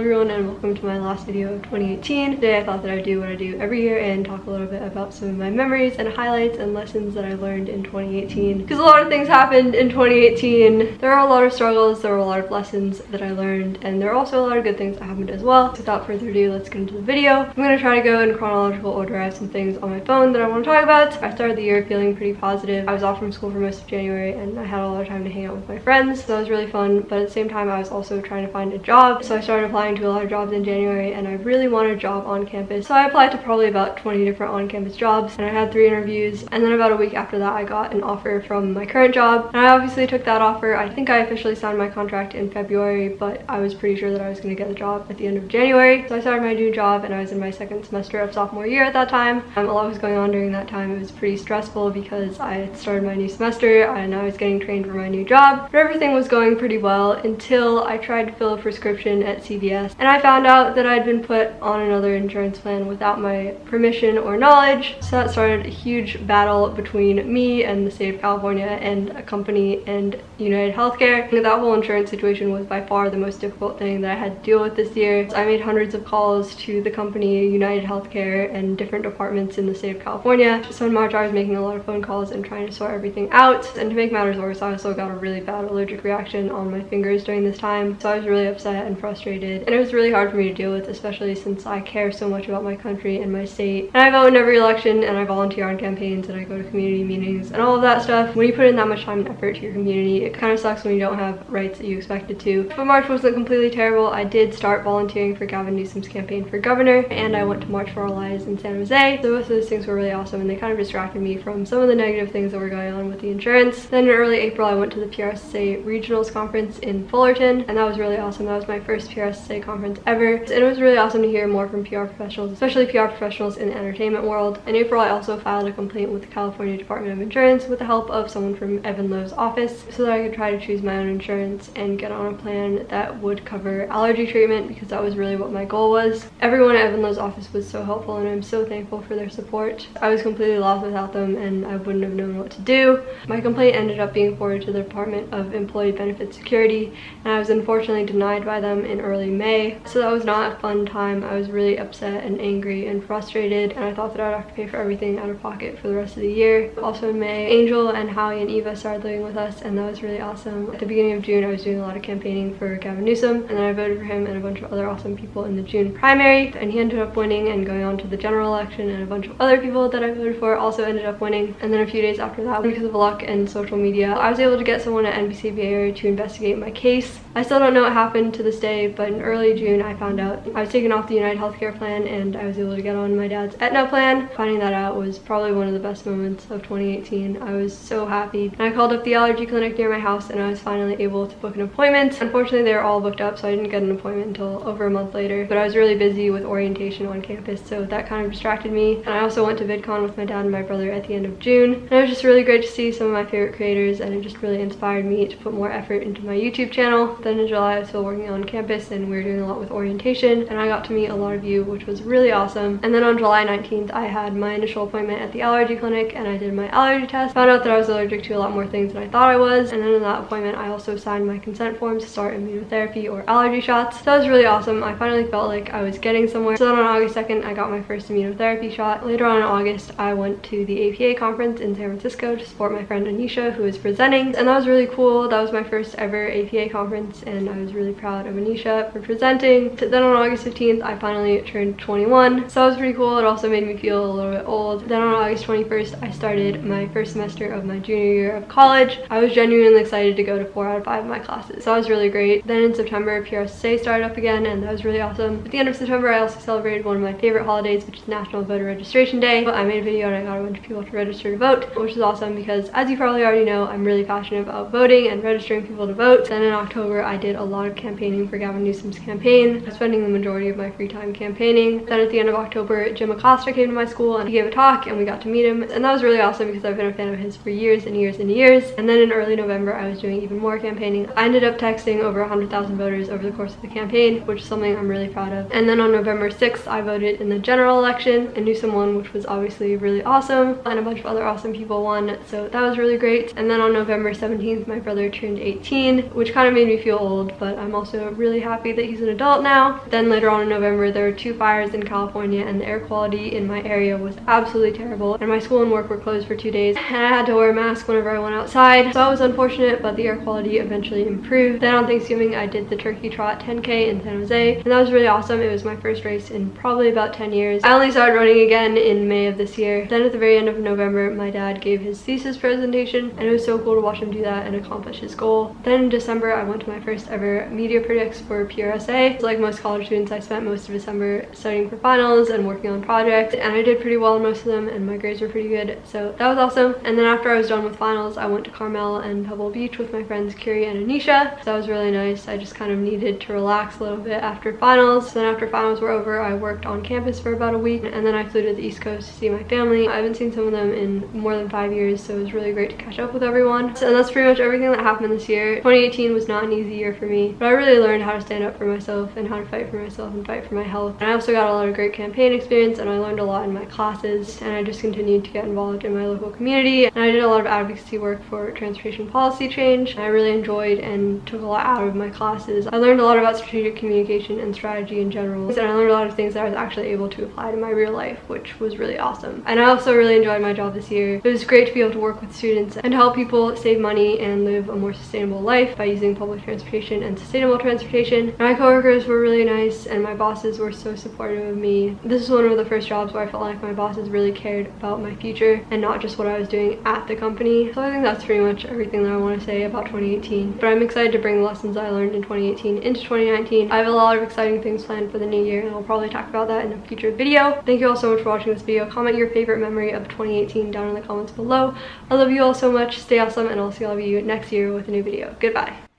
everyone and welcome to my last video of 2018. Today I thought that I'd do what I do every year and talk a little bit about some of my memories and highlights and lessons that I learned in 2018. Because a lot of things happened in 2018. There are a lot of struggles, there were a lot of lessons that I learned and there are also a lot of good things that happened as well. Without further ado, let's get into the video. I'm going to try to go in chronological order. I have some things on my phone that I want to talk about. I started the year feeling pretty positive. I was off from school for most of January and I had a lot of time to hang out with my friends. So that was really fun. But at the same time, I was also trying to find a job. So I started applying to a lot of jobs in January and I really wanted a job on campus. So I applied to probably about 20 different on-campus jobs and I had three interviews. And then about a week after that, I got an offer from my current job. And I obviously took that offer. I think I officially signed my contract in February, but I was pretty sure that I was going to get the job at the end of January. So I started my new job and I was in my second semester of sophomore year at that time. Um, a lot was going on during that time. It was pretty stressful because I had started my new semester and I was getting trained for my new job. But everything was going pretty well until I tried to fill a prescription at CVS and I found out that I'd been put on another insurance plan without my permission or knowledge. So that started a huge battle between me and the state of California and a company and United Healthcare. That whole insurance situation was by far the most difficult thing that I had to deal with this year. So I made hundreds of calls to the company, United Healthcare, and different departments in the state of California. So in March I was making a lot of phone calls and trying to sort everything out. And to make matters worse, I also got a really bad allergic reaction on my fingers during this time. So I was really upset and frustrated. And it was really hard for me to deal with, especially since I care so much about my country and my state. And I vote in every election and I volunteer on campaigns and I go to community meetings and all of that stuff. When you put in that much time and effort to your community, it kind of sucks when you don't have rights that you expected to. But March wasn't completely terrible. I did start volunteering for Gavin Newsom's campaign for governor and I went to March for Our Lives in San Jose. So both of those things were really awesome and they kind of distracted me from some of the negative things that were going on with the insurance. Then in early April, I went to the PRSA Regionals Conference in Fullerton and that was really awesome. That was my first PRSA conference ever. And it was really awesome to hear more from PR professionals, especially PR professionals in the entertainment world. In April, I also filed a complaint with the California Department of Insurance with the help of someone from Evan Low's office so that I could try to choose my own insurance and get on a plan that would cover allergy treatment because that was really what my goal was. Everyone at Evan Low's office was so helpful and I'm so thankful for their support. I was completely lost without them and I wouldn't have known what to do. My complaint ended up being forwarded to the Department of Employee Benefit Security and I was unfortunately denied by them in early May. So that was not a fun time. I was really upset and angry and frustrated and I thought that I'd have to pay for everything out of pocket for the rest of the year. Also in May, Angel and Howie and Eva started living with us and that was really awesome. At the beginning of June, I was doing a lot of campaigning for Gavin Newsom and then I voted for him and a bunch of other awesome people in the June primary and he ended up winning and going on to the general election and a bunch of other people that I voted for also ended up winning. And then a few days after that, because of luck and social media, I was able to get someone at NBC Bay Area to investigate my case. I still don't know what happened to this day, but early June, I found out I was taken off the United Healthcare plan and I was able to get on my dad's Aetna plan. Finding that out was probably one of the best moments of 2018. I was so happy. And I called up the allergy clinic near my house and I was finally able to book an appointment. Unfortunately, they were all booked up, so I didn't get an appointment until over a month later. But I was really busy with orientation on campus, so that kind of distracted me. And I also went to VidCon with my dad and my brother at the end of June. And it was just really great to see some of my favorite creators and it just really inspired me to put more effort into my YouTube channel. Then in July, I was still working on campus and we were doing a lot with orientation and I got to meet a lot of you, which was really awesome. And then on July 19th, I had my initial appointment at the allergy clinic and I did my allergy test. Found out that I was allergic to a lot more things than I thought I was. And then in that appointment, I also signed my consent forms to start immunotherapy or allergy shots. So that was really awesome. I finally felt like I was getting somewhere. So then on August 2nd, I got my first immunotherapy shot. Later on in August, I went to the APA conference in San Francisco to support my friend Anisha, who was presenting. And that was really cool. That was my first ever APA conference and I was really proud of Anisha for presenting. Then on August 15th, I finally turned 21. So that was pretty cool. It also made me feel a little bit old. Then on August 21st, I started my first semester of my junior year of college. I was genuinely excited to go to four out of five of my classes. So that was really great. Then in September, PRSA started up again and that was really awesome. At the end of September, I also celebrated one of my favorite holidays, which is National Voter Registration Day. I made a video and I got a bunch of people to register to vote, which is awesome because as you probably already know, I'm really passionate about voting and registering people to vote. Then in October, I did a lot of campaigning for Gavin Newsom's campaign, spending the majority of my free time campaigning. Then at the end of October, Jim Acosta came to my school and he gave a talk and we got to meet him. And that was really awesome because I've been a fan of his for years and years and years. And then in early November, I was doing even more campaigning. I ended up texting over 100,000 voters over the course of the campaign, which is something I'm really proud of. And then on November 6th, I voted in the general election and Newsom won, which was obviously really awesome. And a bunch of other awesome people won, so that was really great. And then on November 17th, my brother turned 18, which kind of made me feel old, but I'm also really happy that he's an adult now. Then later on in November, there were two fires in California and the air quality in my area was absolutely terrible. And my school and work were closed for two days. And I had to wear a mask whenever I went outside. So it was unfortunate, but the air quality eventually improved. Then on Thanksgiving, I did the Turkey Trot 10K in San Jose. And that was really awesome. It was my first race in probably about 10 years. I only started running again in May of this year. Then at the very end of November, my dad gave his thesis presentation and it was so cool to watch him do that and accomplish his goal. Then in December, I went to my first ever media predicts for Like most college students, I spent most of December studying for finals and working on projects and I did pretty well in most of them and my grades were pretty good. So that was awesome. And then after I was done with finals, I went to Carmel and Pebble Beach with my friends Kiri and Anisha. So that was really nice. I just kind of needed to relax a little bit after finals. Then after finals were over, I worked on campus for about a week and then I flew to the East Coast to see my family. I haven't seen some of them in more than five years, so it was really great to catch up with everyone. So, and that's pretty much everything that happened this year. 2018 was not an easy year for me, but I really learned how to stand up for myself and how to fight for myself and fight for my health. And I also got a lot of great campaign experience and I learned a lot in my classes and I just continued to get involved in my local community. And I did a lot of advocacy work for transportation policy change. I really enjoyed and took a lot out of my classes. I learned a lot about strategic communication and strategy in general. And I learned a lot of things that I was actually able to apply to my real life, which was really awesome. And I also really enjoyed my job this year. It was great to be able to work with students and help people save money and live a more sustainable life by using public transportation and sustainable transportation. And my coworkers were really nice and my bosses were so supportive of me. This is one of the first jobs where I felt like my bosses really cared about my future and not just what I was doing at the company. So I think that's pretty much everything that I want to say about 2018. But I'm excited to bring the lessons I learned in 2018 into 2019. I have a lot of exciting things planned for the new year and I'll probably talk about that in a future video. Thank you all so much for watching this video. Comment your favorite memory of 2018 down in the comments below. I love you all so much. Stay awesome and I'll see all of you next year with a new video. Goodbye.